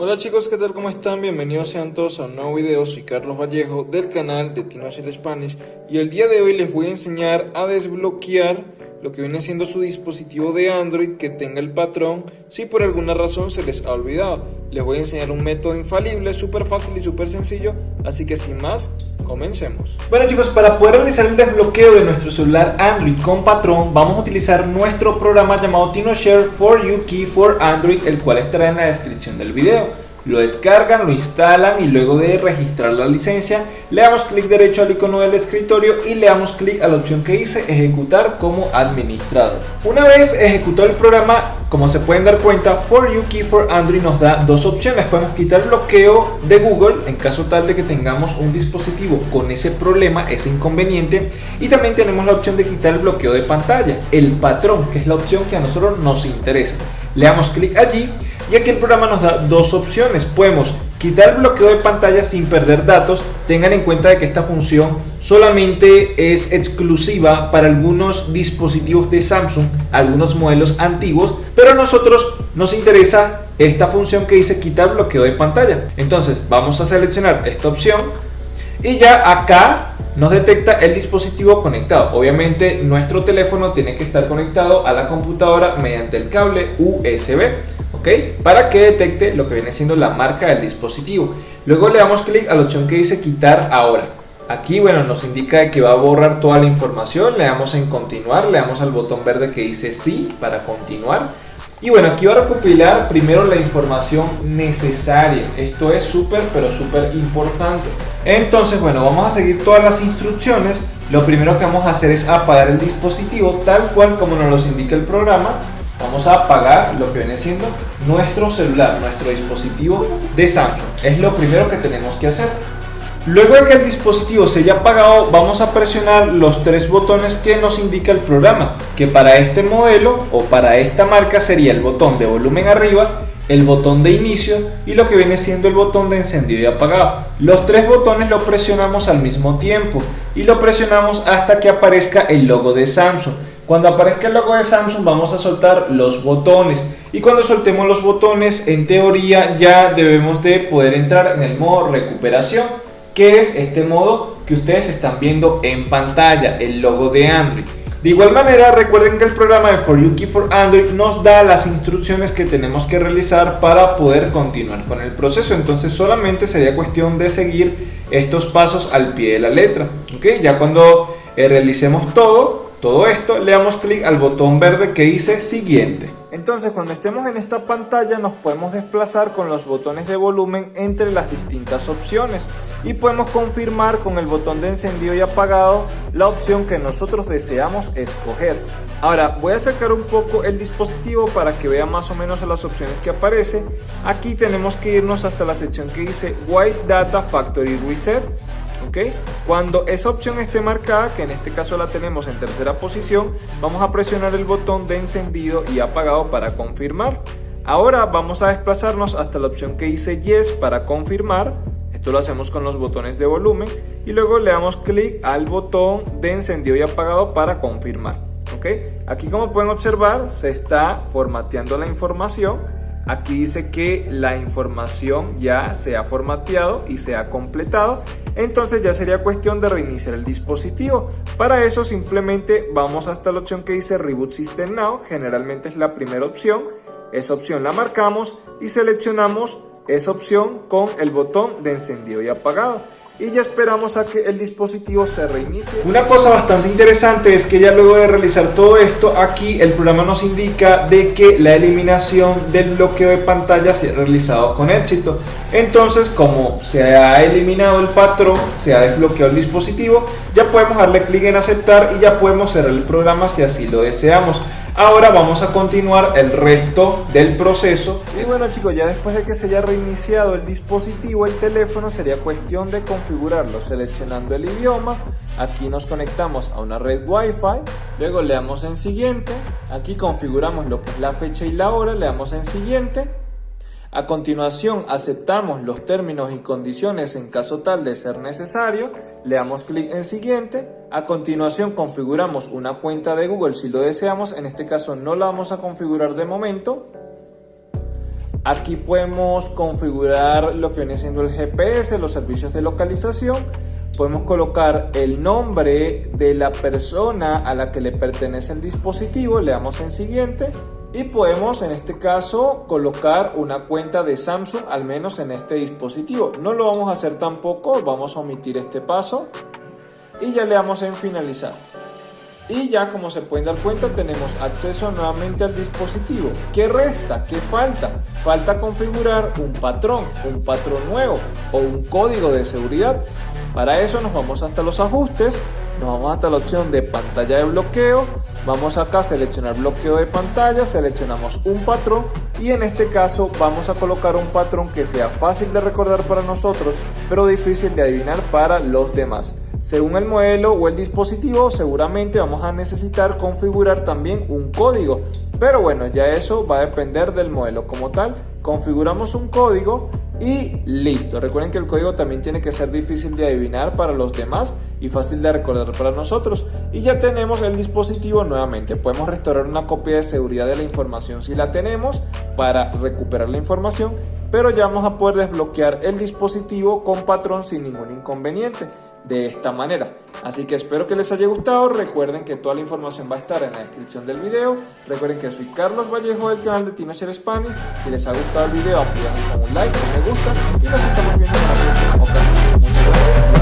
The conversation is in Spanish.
Hola chicos, ¿qué tal? ¿Cómo están? Bienvenidos sean todos a un nuevo video, soy Carlos Vallejo del canal de Tinochel Spanish y el día de hoy les voy a enseñar a desbloquear lo que viene siendo su dispositivo de Android que tenga el patrón si por alguna razón se les ha olvidado. Les voy a enseñar un método infalible, súper fácil y súper sencillo, así que sin más, comencemos. Bueno chicos, para poder realizar el desbloqueo de nuestro celular Android con patrón, vamos a utilizar nuestro programa llamado TinoShare for You Key for Android, el cual estará en la descripción del video lo descargan, lo instalan y luego de registrar la licencia le damos clic derecho al icono del escritorio y le damos clic a la opción que dice ejecutar como administrador. Una vez ejecutado el programa, como se pueden dar cuenta, For You Key for Android nos da dos opciones. Podemos quitar bloqueo de Google en caso tal de que tengamos un dispositivo con ese problema, ese inconveniente. Y también tenemos la opción de quitar el bloqueo de pantalla, el patrón, que es la opción que a nosotros nos interesa. Le damos clic allí y aquí el programa nos da dos opciones. Podemos quitar el bloqueo de pantalla sin perder datos. Tengan en cuenta de que esta función solamente es exclusiva para algunos dispositivos de Samsung, algunos modelos antiguos, pero a nosotros nos interesa esta función que dice quitar bloqueo de pantalla. Entonces vamos a seleccionar esta opción y ya acá nos detecta el dispositivo conectado. Obviamente nuestro teléfono tiene que estar conectado a la computadora mediante el cable USB. Para que detecte lo que viene siendo la marca del dispositivo. Luego le damos clic a la opción que dice quitar ahora. Aquí, bueno, nos indica que va a borrar toda la información. Le damos en continuar, le damos al botón verde que dice sí para continuar. Y bueno, aquí va a recopilar primero la información necesaria. Esto es súper, pero súper importante. Entonces, bueno, vamos a seguir todas las instrucciones. Lo primero que vamos a hacer es apagar el dispositivo tal cual como nos lo indica el programa vamos a apagar lo que viene siendo nuestro celular, nuestro dispositivo de Samsung. Es lo primero que tenemos que hacer. Luego de que el dispositivo se haya apagado, vamos a presionar los tres botones que nos indica el programa, que para este modelo o para esta marca sería el botón de volumen arriba, el botón de inicio y lo que viene siendo el botón de encendido y apagado. Los tres botones lo presionamos al mismo tiempo y lo presionamos hasta que aparezca el logo de Samsung. Cuando aparezca el logo de Samsung vamos a soltar los botones y cuando soltemos los botones en teoría ya debemos de poder entrar en el modo recuperación que es este modo que ustedes están viendo en pantalla, el logo de Android. De igual manera recuerden que el programa de For You Key for Android nos da las instrucciones que tenemos que realizar para poder continuar con el proceso. Entonces solamente sería cuestión de seguir estos pasos al pie de la letra. ¿okay? Ya cuando eh, realicemos todo todo esto, le damos clic al botón verde que dice siguiente. Entonces cuando estemos en esta pantalla nos podemos desplazar con los botones de volumen entre las distintas opciones y podemos confirmar con el botón de encendido y apagado la opción que nosotros deseamos escoger. Ahora voy a acercar un poco el dispositivo para que vean más o menos las opciones que aparece. Aquí tenemos que irnos hasta la sección que dice White Data Factory Reset cuando esa opción esté marcada, que en este caso la tenemos en tercera posición, vamos a presionar el botón de encendido y apagado para confirmar. Ahora vamos a desplazarnos hasta la opción que dice Yes para confirmar. Esto lo hacemos con los botones de volumen y luego le damos clic al botón de encendido y apagado para confirmar. Aquí como pueden observar se está formateando la información Aquí dice que la información ya se ha formateado y se ha completado. Entonces ya sería cuestión de reiniciar el dispositivo. Para eso simplemente vamos hasta la opción que dice Reboot System Now. Generalmente es la primera opción. Esa opción la marcamos y seleccionamos esa opción con el botón de encendido y apagado y ya esperamos a que el dispositivo se reinicie. Una cosa bastante interesante es que ya luego de realizar todo esto, aquí el programa nos indica de que la eliminación del bloqueo de pantalla se ha realizado con éxito. Entonces, como se ha eliminado el patrón, se ha desbloqueado el dispositivo, ya podemos darle clic en aceptar y ya podemos cerrar el programa si así lo deseamos. Ahora vamos a continuar el resto del proceso. Y bueno chicos, ya después de que se haya reiniciado el dispositivo, el teléfono, sería cuestión de configurarlo seleccionando el idioma. Aquí nos conectamos a una red Wi-Fi. Luego le damos en siguiente. Aquí configuramos lo que es la fecha y la hora. Le damos en siguiente. A continuación aceptamos los términos y condiciones en caso tal de ser necesario, le damos clic en siguiente, a continuación configuramos una cuenta de Google si lo deseamos, en este caso no la vamos a configurar de momento. Aquí podemos configurar lo que viene siendo el GPS, los servicios de localización. Podemos colocar el nombre de la persona a la que le pertenece el dispositivo, le damos en siguiente y podemos en este caso colocar una cuenta de Samsung al menos en este dispositivo. No lo vamos a hacer tampoco, vamos a omitir este paso y ya le damos en finalizar. Y ya como se pueden dar cuenta tenemos acceso nuevamente al dispositivo. ¿Qué resta? ¿Qué falta? Falta configurar un patrón, un patrón nuevo o un código de seguridad. Para eso nos vamos hasta los ajustes, nos vamos hasta la opción de pantalla de bloqueo, vamos acá a seleccionar bloqueo de pantalla, seleccionamos un patrón y en este caso vamos a colocar un patrón que sea fácil de recordar para nosotros pero difícil de adivinar para los demás. Según el modelo o el dispositivo, seguramente vamos a necesitar configurar también un código. Pero bueno, ya eso va a depender del modelo como tal. Configuramos un código y listo. Recuerden que el código también tiene que ser difícil de adivinar para los demás y fácil de recordar para nosotros. Y ya tenemos el dispositivo nuevamente. Podemos restaurar una copia de seguridad de la información si la tenemos para recuperar la información. Pero ya vamos a poder desbloquear el dispositivo con patrón sin ningún inconveniente de esta manera. Así que espero que les haya gustado, recuerden que toda la información va a estar en la descripción del video, recuerden que soy Carlos Vallejo del canal de Tinocher Spanish, si les ha gustado el video apoyamos con un like, un me gusta y nos estamos viendo en la próxima ocasión.